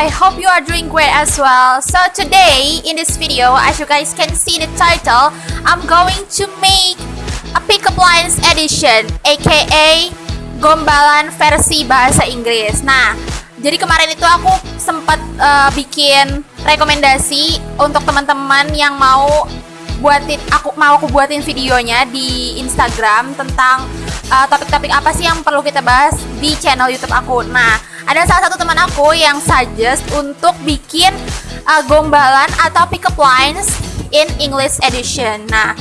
I hope you are doing great as well. So today in this video, as you guys can see the title, I'm going to make a pickup lines edition, aka gombalan versi bahasa Inggris. Nah, jadi kemarin itu aku sempat uh, bikin rekomendasi untuk teman-teman yang mau buatin aku mau aku buatin videonya di Instagram tentang uh, topik-topik uh, apa sih yang perlu kita bahas di channel YouTube aku. Nah, ada salah satu teman aku yang suggest untuk bikin uh, gombalan atau pickup lines in English edition. Nah,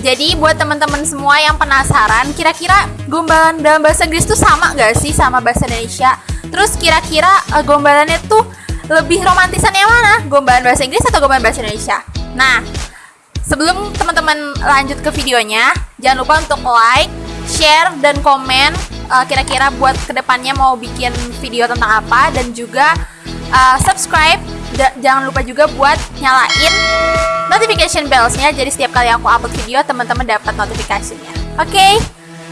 jadi buat teman-teman semua yang penasaran, kira-kira gombalan dalam bahasa Inggris tuh sama gak sih sama bahasa Indonesia? Terus kira-kira uh, gombalannya tuh lebih romantisan yang mana? Gombalan bahasa Inggris atau gombalan bahasa Indonesia? Nah, sebelum teman-teman lanjut ke videonya, jangan lupa untuk like, share, dan komen uh, kira-kira buat ke depannya mau bikin video tentang apa dan juga uh, subscribe jangan lupa juga buat nyalain notification bellsnya jadi setiap kali aku upload video teman-teman dapat notifikasinya oke okay?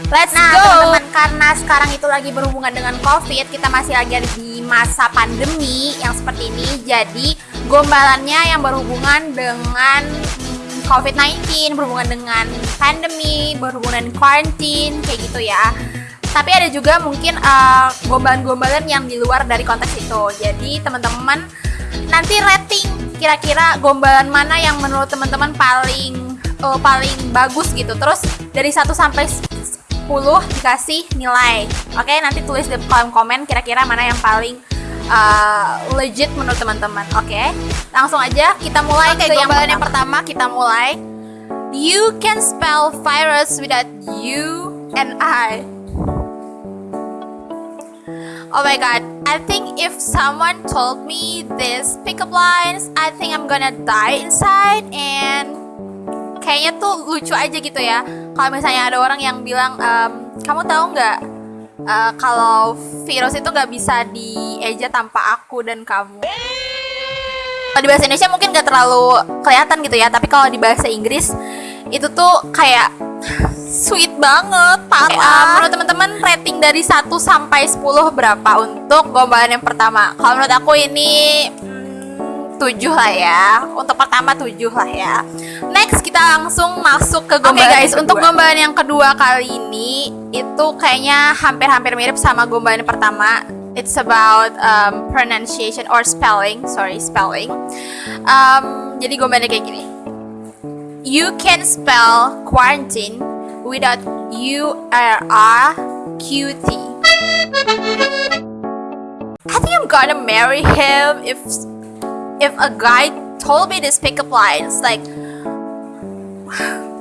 Let's nah, go. teman-teman karena sekarang itu lagi berhubungan dengan COVID, kita masih lagi ada di masa pandemi yang seperti ini. Jadi, gombalannya yang berhubungan dengan COVID-19, berhubungan dengan pandemi, berhubungan dengan quarantine, kayak gitu ya. Tapi ada juga mungkin uh, gombalan-gombalan yang di luar dari konteks itu. Jadi teman-teman nanti rating kira-kira gombalan mana yang menurut teman-teman paling uh, paling bagus gitu. Terus dari 1 sampai 10 dikasih nilai. Oke nanti tulis di kolom komen kira-kira mana yang paling uh, legit menurut teman-teman oke okay? langsung aja kita mulai okay, ke gombalan yang pertama kita mulai you can spell virus without you and I Oh my god, I think if someone told me this pickup lines, I think I'm gonna die inside and kayaknya tuh lucu aja gitu ya. Kalau misalnya ada orang yang bilang, um, kamu tahu nggak uh, kalau virus itu nggak bisa dieja tanpa aku dan kamu. Kalau di bahasa Indonesia mungkin gak terlalu kelihatan gitu ya, tapi kalau di bahasa Inggris itu tuh kayak sweet banget parah. Uh, menurut teman-teman rating dari 1 sampai 10 berapa untuk gombalan yang pertama? Kalau menurut aku ini hmm, 7 lah ya. Untuk pertama 7 lah ya. Next kita langsung masuk ke gombalan okay, guys untuk gombalan yang kedua kali ini itu kayaknya hampir-hampir mirip sama gombalan pertama. It's about um, pronunciation or spelling. Sorry spelling. Um, jadi gombalannya kayak gini. You can spell quarantine without U R R Q T. I think I'm gonna marry him if if a guy told me this pickup lines like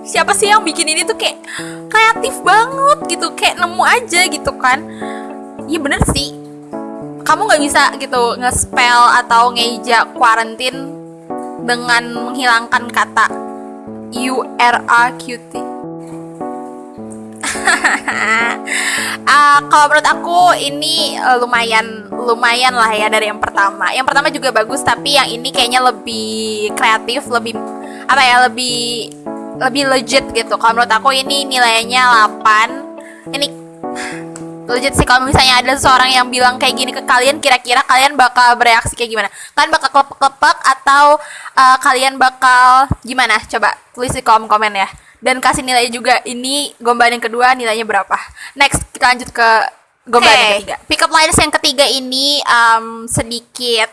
siapa sih yang bikin ini tuh kayak kreatif banget gitu kayak nemu aja gitu kan. Iya bener sih. Kamu nggak bisa gitu nge-spell atau ngeja quarantine dengan menghilangkan kata U R R Q T uh, kalau menurut aku ini uh, lumayan lumayan lah ya dari yang pertama. Yang pertama juga bagus tapi yang ini kayaknya lebih kreatif, lebih apa ya, lebih lebih legit gitu. Kalau menurut aku ini nilainya 8. Ini legit sih kalau misalnya ada seseorang yang bilang kayak gini ke kalian kira-kira kalian bakal bereaksi kayak gimana kalian bakal klepek-klepek atau uh, kalian bakal gimana coba tulis di kolom komen ya dan kasih nilai juga ini gombalan yang kedua nilainya berapa next kita lanjut ke gombalan okay. yang ketiga pickup lines yang ketiga ini um, sedikit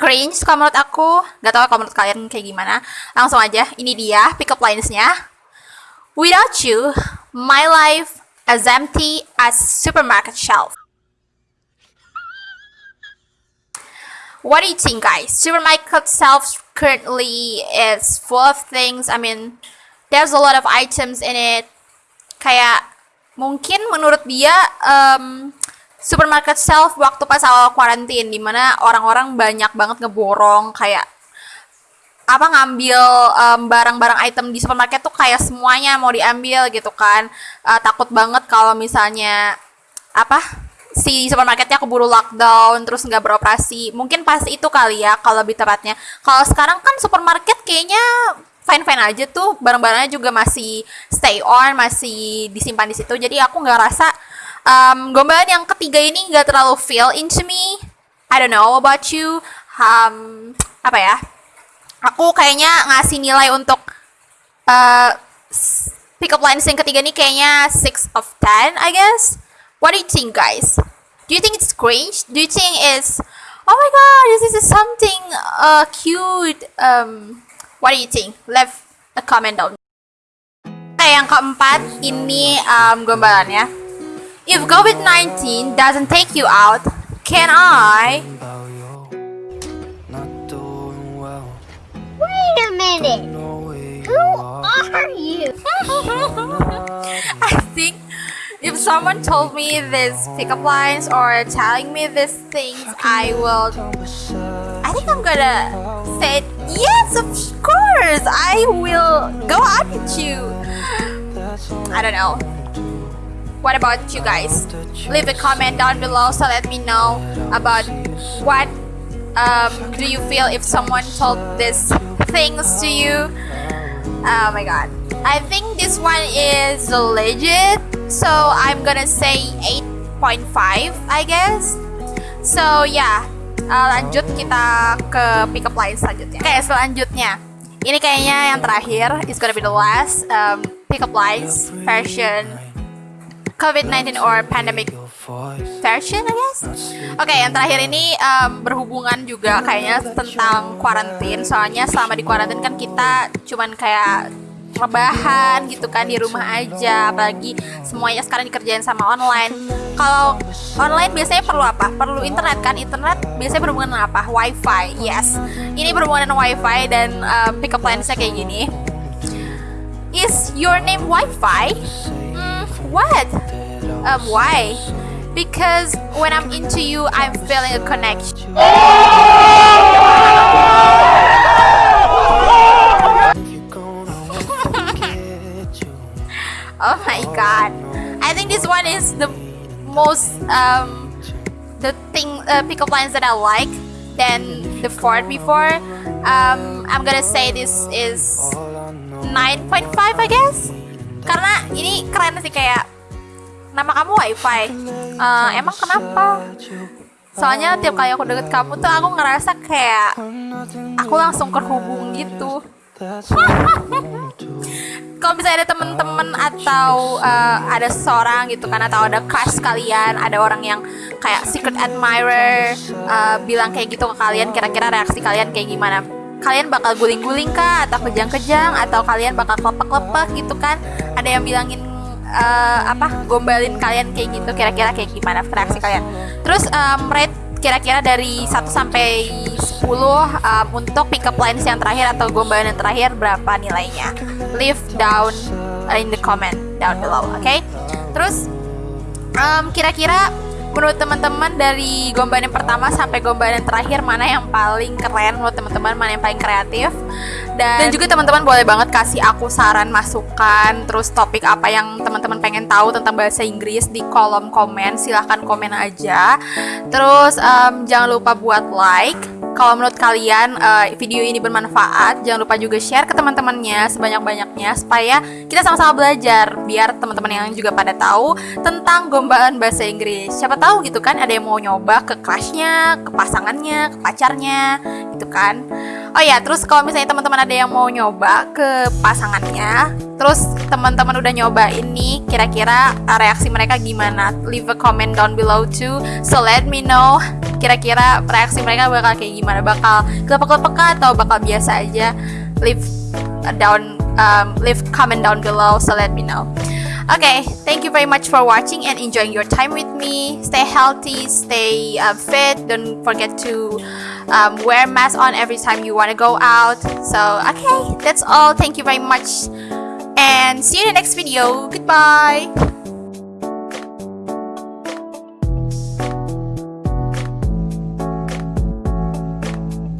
cringe kalau menurut aku. Gak tau kalau menurut kalian kayak gimana. Langsung aja ini dia pickup linesnya. Without you my life as empty as supermarket shelf. What do you think guys? Supermarket shelves currently is full of things. I mean there's a lot of items in it. Kayak mungkin menurut dia um, supermarket shelf waktu pas awal quarantine di mana orang-orang banyak banget ngeborong kayak apa ngambil barang-barang um, item di supermarket tuh kayak semuanya mau diambil gitu kan. Uh, takut banget kalau misalnya apa si supermarketnya keburu lockdown terus nggak beroperasi. Mungkin pas itu kali ya kalau lebih tepatnya. Kalau sekarang kan supermarket kayaknya fine fine aja tuh barang-barangnya juga masih stay on masih disimpan di situ. Jadi aku nggak rasa um, gombalan yang ketiga ini nggak terlalu feel into me I don't know about you. Um, apa ya? Aku kayaknya ngasih nilai untuk uh, pick up lines yang ketiga nih kayaknya 6 of 10, I guess. What do you think, guys? Do you think it's cringe? Do you think it's oh my god, this is something uh, cute? Um, what do you think? Leave a comment down. Oke, yang keempat ini um, gombalannya. If COVID-19 doesn't take you out, can I? Wait a minute. Who are you? I think if someone told me this pickup lines or telling me these things, I will. I think I'm gonna say yes, of course. I will go out with you. I don't know. What about you guys? Leave a comment down below so let me know about what um, do you feel if someone told these things to you. Oh my god. I think this one is legit. So I'm gonna say 8.5 I guess. So yeah, uh, lanjut kita ke pickup line selanjutnya. Oke, selanjutnya. Ini kayaknya yang terakhir. It's gonna be the last um, pickup lines version COVID-19 or pandemic version, I guess. Oke, okay, yang terakhir ini um, berhubungan juga kayaknya tentang kuarantin. Soalnya selama di kuarantin kan kita cuman kayak rebahan gitu kan di rumah aja. Apalagi semuanya sekarang dikerjain sama online. Kalau online biasanya perlu apa? Perlu internet kan? Internet biasanya berhubungan dengan apa? Wifi yes. Ini berhubungan dengan wifi dan uh, pickup line-nya kayak gini. Is your name wifi what? Um, why? Because when I'm into you I'm feeling a connection. Oh my god. I think this one is the most um, the thing uh, pickup lines that I like than the fourth before. Um, I'm gonna say this is 9.5 I guess karena ini keren sih kayak nama kamu wifi. Uh, emang kenapa? Soalnya tiap kali aku deket kamu tuh aku ngerasa kayak aku langsung terhubung gitu. Kalau misalnya ada temen-temen atau uh, ada seseorang gitu kan atau ada crush kalian ada orang yang kayak secret admirer uh, bilang kayak gitu ke kalian kira-kira reaksi kalian kayak gimana kalian bakal guling-guling kah atau kejang-kejang atau kalian bakal klepek-klepek gitu kan. Ada yang bilangin uh, apa gombalin kalian kayak gitu kira-kira kayak gimana reaksi kalian. Terus um, rate kira-kira dari 1 sampai 10 um, untuk pick up lines yang terakhir atau gombalan yang terakhir berapa nilainya? Leave down in the comment down below oke? Okay? terus um, kira-kira menurut teman-teman dari gombalan yang pertama sampai gombalan yang terakhir mana yang paling keren? Menurut teman-teman mana yang paling kreatif? Dan, dan juga teman-teman boleh banget kasih aku saran masukan terus topik apa yang teman-teman pengen tahu tentang bahasa Inggris di kolom komen. Silahkan komen aja. Terus um, jangan lupa buat like kalau menurut kalian uh, video ini bermanfaat, jangan lupa juga share ke teman-temannya sebanyak-banyaknya supaya kita sama-sama belajar biar teman-teman yang juga pada tahu tentang gombalan bahasa Inggris. Siapa tahu gitu kan ada yang mau nyoba ke crushnya, ke pasangannya, ke pacarnya gitu kan. Oh ya, terus kalau misalnya teman-teman ada yang mau nyoba ke pasangannya, terus teman-teman udah nyoba ini, kira-kira reaksi mereka gimana? Leave a comment down below too, so let me know kira-kira reaksi mereka bakal kayak gimana? Bakal kelepek-kelepek atau bakal biasa aja? Leave down um, leave comment down below so let me know. Okay thank you very much for watching and enjoying your time with me. Stay healthy stay uh, fit. Don't forget to um, wear mask on every time you want to go out. So okay that's all. Thank you very much. And see you in the next video. Goodbye